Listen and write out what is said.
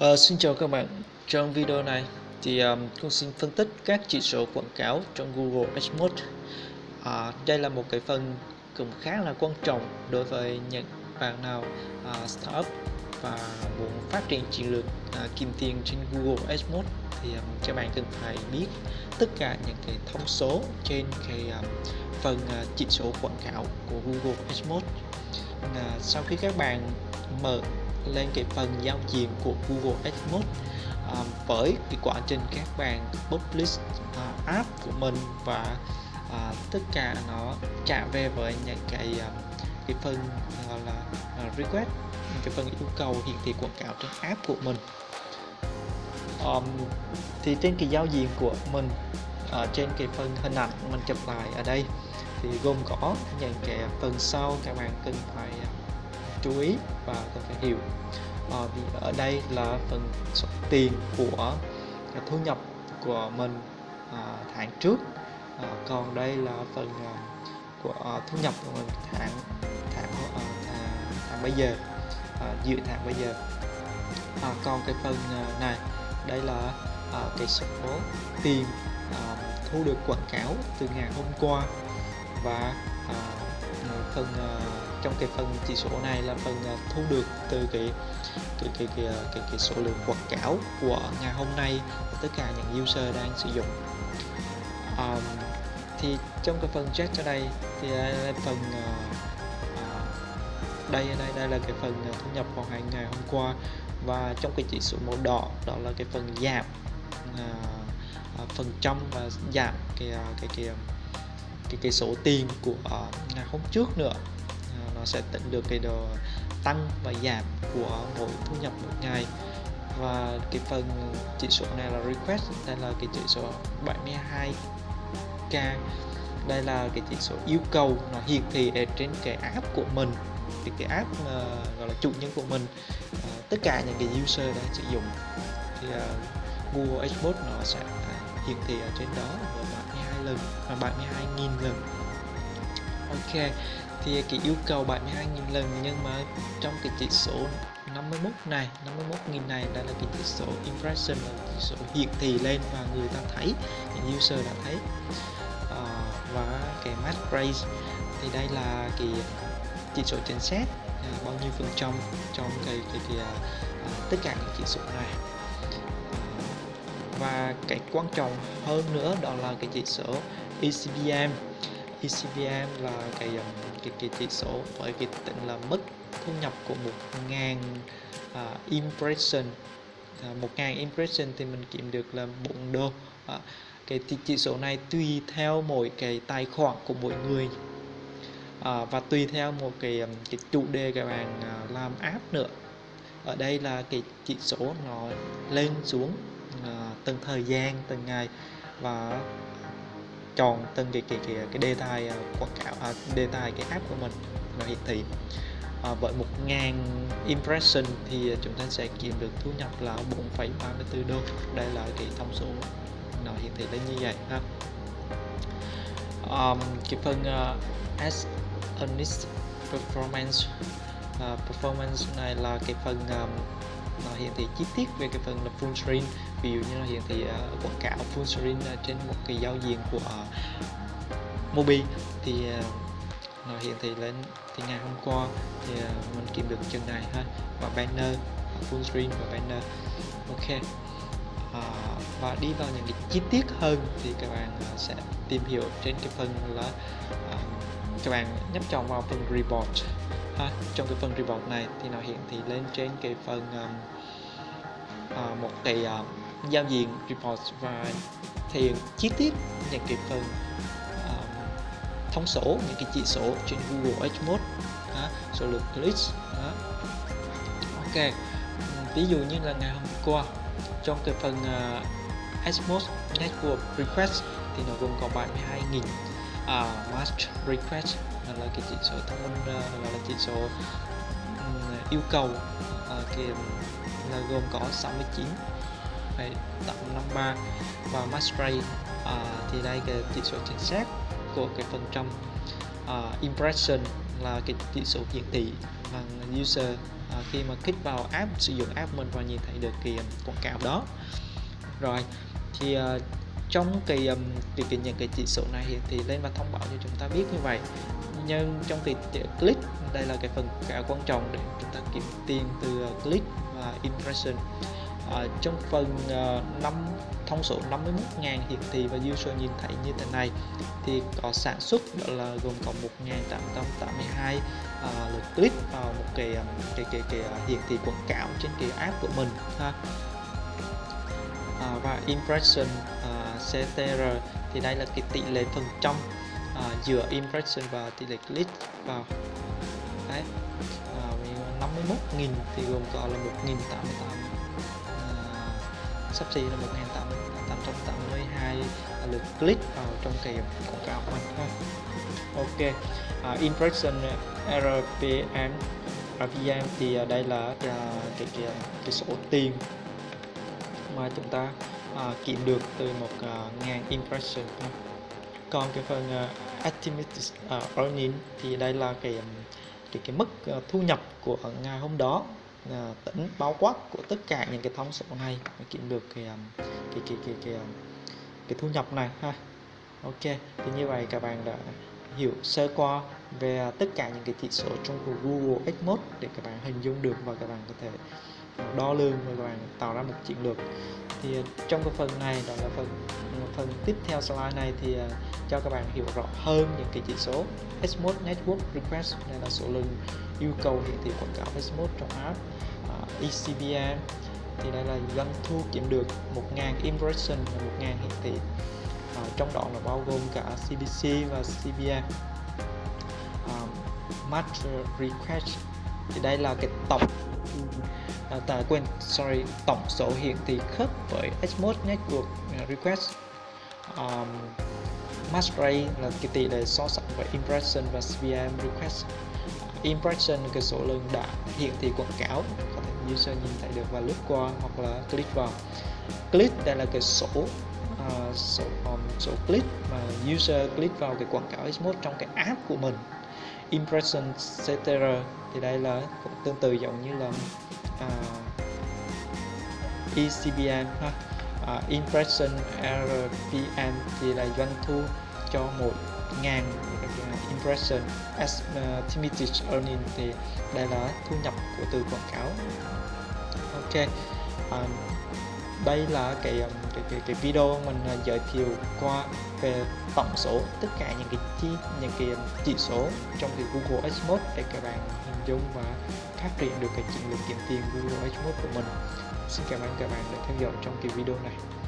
Uh, xin chào các bạn, trong video này thì um, con xin phân tích các chỉ số quảng cáo trong Google AdMod. Uh, à, đây là một cái phần cũng khá là quan trọng đối với những bạn nào uh, startup và muốn phát triển chiến lược uh, kiếm tiền trên Google AdMod thì um, các bạn cần phải biết tất cả những cái thông số trên cái um, phần uh, chỉ số quảng cáo của Google AdMod. Uh, sau khi các bạn mở lên cái phần giao diện của Google AdMob à, với cái quá trình các bạn publish à, app của mình và à, tất cả nó trả về với những cái à, cái phần gọi là uh, request cái phần yêu cầu hiển thị quảng cáo trên app của mình. Um, thì trên cái giao diện của mình ở trên cái phần hình ảnh mình chụp lại ở đây thì gồm có những cái phần sau các bạn cần phải à, chú ý và cần phải hiểu. À, vì ở đây là phần số tiền của thu nhập của mình à, tháng trước. À, còn đây là phần à, của à, thu nhập của mình tháng tháng à, tháng, tháng bây giờ à, dự tháng bây giờ. À, còn cái phần à, này đây là à, cái số tiền à, thu được quảng cáo từ ngày hôm qua. Và à, phần à, trong cái phần chỉ số này là phần à, thu được từ cái cái cái cái cái, cái số lượng quảng cáo của ngày hôm nay tất cả những user đang sử dụng. Um, thì trong cái phần chat ở đây thì là phần uh, đây đây đây là cái phần thu nhập vào hàng ngày hôm qua. Và trong cái chỉ số màu đỏ đó là cái phần giảm uh, phần trăm và giảm cái cái cái cái cái số tiền của uh, ngày hôm trước nữa nó sẽ tính được cái độ tăng và giảm của mỗi thu nhập mỗi ngày. Và cái phần chỉ số này là request đây là cái chỉ số 72k đây là cái chỉ số yêu cầu nó hiển thị ở trên cái app của mình. Thì cái app uh, gọi là chủ nhân của mình uh, tất cả những cái user đang sử dụng thì uh, Google AdWords nó sẽ hiển thị ở trên đó và 72 lần và 72.000 lần. Ok thì cái yêu cầu 72.000 lần nhưng mà trong cái chỉ số 51 này 51.000 này đã là cái chỉ số impression là chỉ số hiển thị lên và người ta thấy những user đã thấy. À, và cái match rate thì đây là cái chỉ số chính xác à, bao nhiêu phần trăm trong cái cái, cái à, tất cả những chỉ số này. Ờ, và cái quan trọng hơn nữa đó là cái chỉ số ECBM ECVM là um, cái cái, cái chỉ số với cái tính là mức thu nhập của một ngàn uh, impression. Uh, một ngàn impression thì mình kiếm được là 4 đô. Uh, cái chỉ số này tùy theo mỗi cái tài khoản của mỗi người. À, và tùy theo một cái um, cái chủ đề các bạn làm app nữa. Ở đây là cái chỉ số nó lên xuống à, từng thời gian từng ngày. Và chọn từng cái cái cái, cái đề tài à, quảng cáo à, đề tài cái app của mình. Nó hiển thị à, với 1.000 impression thì chúng ta sẽ kiếm được thu nhập là 4,34 đô. Đây là cái thông số nó hiển thị lên như vậy ha. Um, cái phần uh, as earnest performance uh, performance này là cái phần um, nó hiển thị chi tiết về cái phần là full screen. Ví dụ như là hiển thị uh, quảng cáo full screen uh, trên một cái giao diện của uh, Mobi. Thì uh, nó hiển thị lên thì ngày hôm qua thì uh, mình kiếm được chân này ha và banner full screen và banner. Ok. À, và đi vào những cái chi tiết hơn thì các bạn uh, sẽ tìm hiểu trên cái phần là uh, các bạn nhấp chọn vào phần report ha trong cái phần report này thì nó hiển thị lên trên cái phần um, uh, một cái uh, giao diện report và thể hiện chi tiết những cái phần um, thông số những cái chỉ số trên Google AdMod đó, số lượng clicks đó. ok ví dụ như là ngày hôm qua trong cái phần à, uh, AdMod Network Request thì nó gồm có 72.000 À, uh, match request là cái chỉ số thông minh uh, là chỉ số um, yêu cầu uh, cái là gồm có 69 853 và match rate uh, à, thì đây cái chỉ số chính xác của cái phần trăm uh, impression là cái chỉ số hiển thị bằng user à, khi mà kích vào app sử dụng app mình và nhìn thấy được cái quảng cáo đó. Rồi thì uh, trong kỳ um, điều kiện những cái chỉ số này thì lên và thông báo cho chúng ta biết như vậy. Nhưng trong kỳ click đây là cái phần khá quan trọng để chúng ta kiếm tiền từ ờ, click và impression. À, trong phần ờ, uh, 5 thông số 51.000 hiển thị và user nhìn thấy như thế này thì có sản xuất đó là gồm có 1.882 uh, lượt click vào một cái cái cái, cái, cái hiển thị quảng cáo trên cái app của mình ha. À, và impression à, CTR thì đây là cái tỷ lệ phần trăm à, giữa impression và tỷ lệ click vào. Đấy à, 51.000 thì gồm có là 1.088 à, sắp xỉ là 1.882 lượt click vào trong cái quảng cáo của mình ha ok à, impression RPM RPM thì à, đây là à, cái, cái, cái, cái số tiền mà chúng ta À, uh, kiếm được từ một uh, ngàn impression. Còn cái phần à, uh, estimated uh, earning thì đây là cái cái cái mức uh, thu nhập của ngày hôm đó uh, tỉnh bao quát của tất cả những cái thông số này để kiếm được cái um, cái cái cái cái, cái thu nhập này ha. Ok thì như vậy các bạn đã hiểu sơ qua về tất cả những cái chỉ số trong của Google AdMode để các bạn hình dung được và các bạn có thể đo lường và các bạn tạo ra một chiến lược. Thì ờ, trong cái phần này đó là phần ờ, phần tiếp theo slide này thì ờ, cho các bạn hiểu rõ hơn những cái chỉ số SMOD Network Request này là số lượng yêu cầu hiển thị quảng cáo SMOD trong app à, uh, ECPM thì đây là doanh thu kiếm được 1.000 impression và 1.000 hiển thị à, trong đó là bao gồm cả CPC và CPM uh, Match Request. Thì đây là cái tổng à, ta quên sorry tổng số hiển thị khớp với Xmode Network à, Request. Um, match rate là cái tỷ lệ so sánh với impression và CPM request. Impression là cái số lượng đã hiển thị quảng cáo có thể user nhìn thấy được và lướt qua hoặc là click vào. Click đây là cái số uh, số um, số click mà user click vào cái quảng cáo Xmode trong cái app của mình impression setter thì đây là cũng tương tự giống như là à, uh, ECBM ha. Uh, impression RPM thì là doanh thu cho một ngàn impression. À, Estimated earning thì đây là thu nhập của từ quảng cáo. Ok um, đây là cái, um, cái cái cái video mình à, giới thiệu qua về tổng số tất cả những cái chi những cái um, chỉ số trong cái Google Ads để các bạn hình dung và phát triển được cái chiến lược kiếm tiền Google Ads của mình. Xin cảm ơn các bạn đã theo dõi trong cái video này.